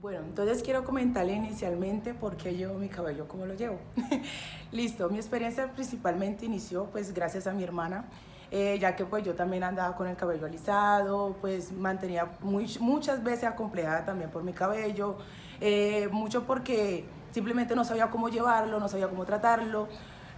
Bueno, entonces quiero comentarle inicialmente por qué llevo mi cabello como lo llevo. Listo, mi experiencia principalmente inició pues gracias a mi hermana, eh, ya que pues yo también andaba con el cabello alisado, pues mantenía muchas veces acomplejada también por mi cabello, eh, mucho porque simplemente no sabía cómo llevarlo, no sabía cómo tratarlo,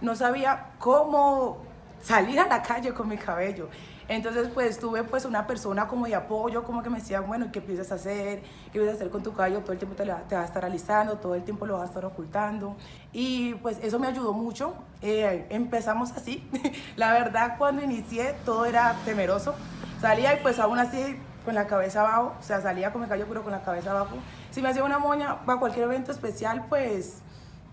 no sabía cómo salir a la calle con mi cabello. Entonces, pues tuve pues una persona como de apoyo, como que me decía, bueno, ¿qué piensas hacer? ¿Qué piensas hacer con tu cabello? Todo el tiempo te, te va a estar alisando, todo el tiempo lo vas a estar ocultando. Y pues eso me ayudó mucho. Eh, empezamos así. la verdad, cuando inicié, todo era temeroso. Salía y pues aún así con la cabeza abajo, o sea, salía con mi cabello pero con la cabeza abajo. Si me hacía una moña para cualquier evento especial, pues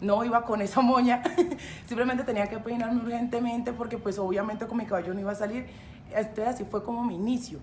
no iba con esa moña, simplemente tenía que peinarme urgentemente porque pues obviamente con mi cabello no iba a salir, este, así fue como mi inicio.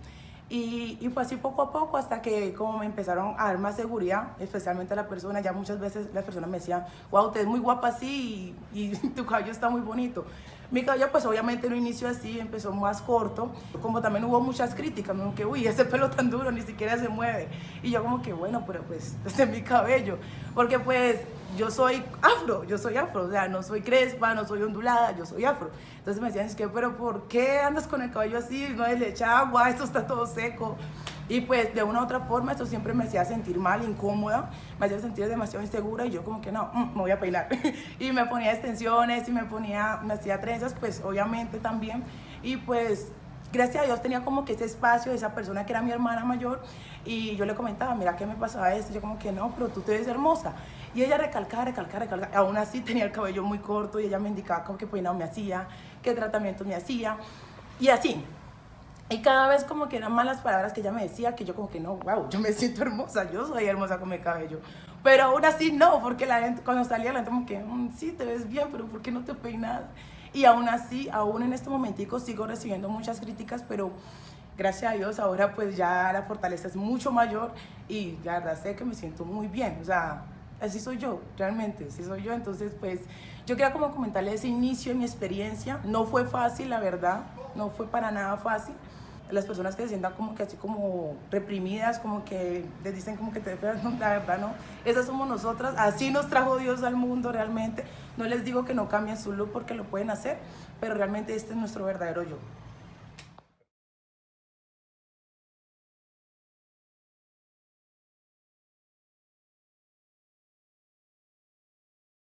Y, y, fue así poco a poco hasta que como me empezaron a dar más seguridad, especialmente la persona, ya muchas veces las personas me decían, wow, usted es muy guapa así y, y tu cabello está muy bonito. Mi cabello pues obviamente no inició así, empezó más corto, como también hubo muchas críticas, como que uy, ese pelo tan duro ni siquiera se mueve. Y yo como que bueno, pero pues este es mi cabello, porque pues yo soy afro, yo soy afro, o sea, no soy crespa, no soy ondulada, yo soy afro. Entonces me decían, es que, pero ¿por qué andas con el cabello así? No le echa agua, esto está todo seco. Y pues de una u otra forma esto siempre me hacía sentir mal, incómoda, me hacía sentir demasiado insegura y yo como que no, mm, me voy a peinar. y me ponía extensiones y me ponía, me hacía trenzas, pues obviamente también. Y pues gracias a Dios tenía como que ese espacio de esa persona que era mi hermana mayor y yo le comentaba, mira, ¿qué me pasaba esto? Yo como que no, pero tú te ves hermosa. Y ella recalcaba, recalcaba, recalcaba. Aún así tenía el cabello muy corto y ella me indicaba como qué peinado me hacía, qué tratamiento me hacía. Y así, y cada vez como que eran malas palabras que ella me decía, que yo como que no, wow, yo me siento hermosa, yo soy hermosa con mi cabello. Pero aún así no, porque la gente, cuando salía la gente como que, mm, sí, te ves bien, pero ¿por qué no te peinas? Y aún así, aún en este momentico sigo recibiendo muchas críticas, pero gracias a Dios ahora pues ya la fortaleza es mucho mayor y la verdad sé que me siento muy bien, o sea, así soy yo, realmente, así soy yo. Entonces, pues, yo quería como comentarle ese inicio de mi experiencia. No fue fácil, la verdad, no fue para nada fácil las personas que se sientan como que así como reprimidas, como que les dicen como que te no, la verdad no, esas somos nosotras, así nos trajo Dios al mundo realmente, no les digo que no cambien su look porque lo pueden hacer, pero realmente este es nuestro verdadero yo.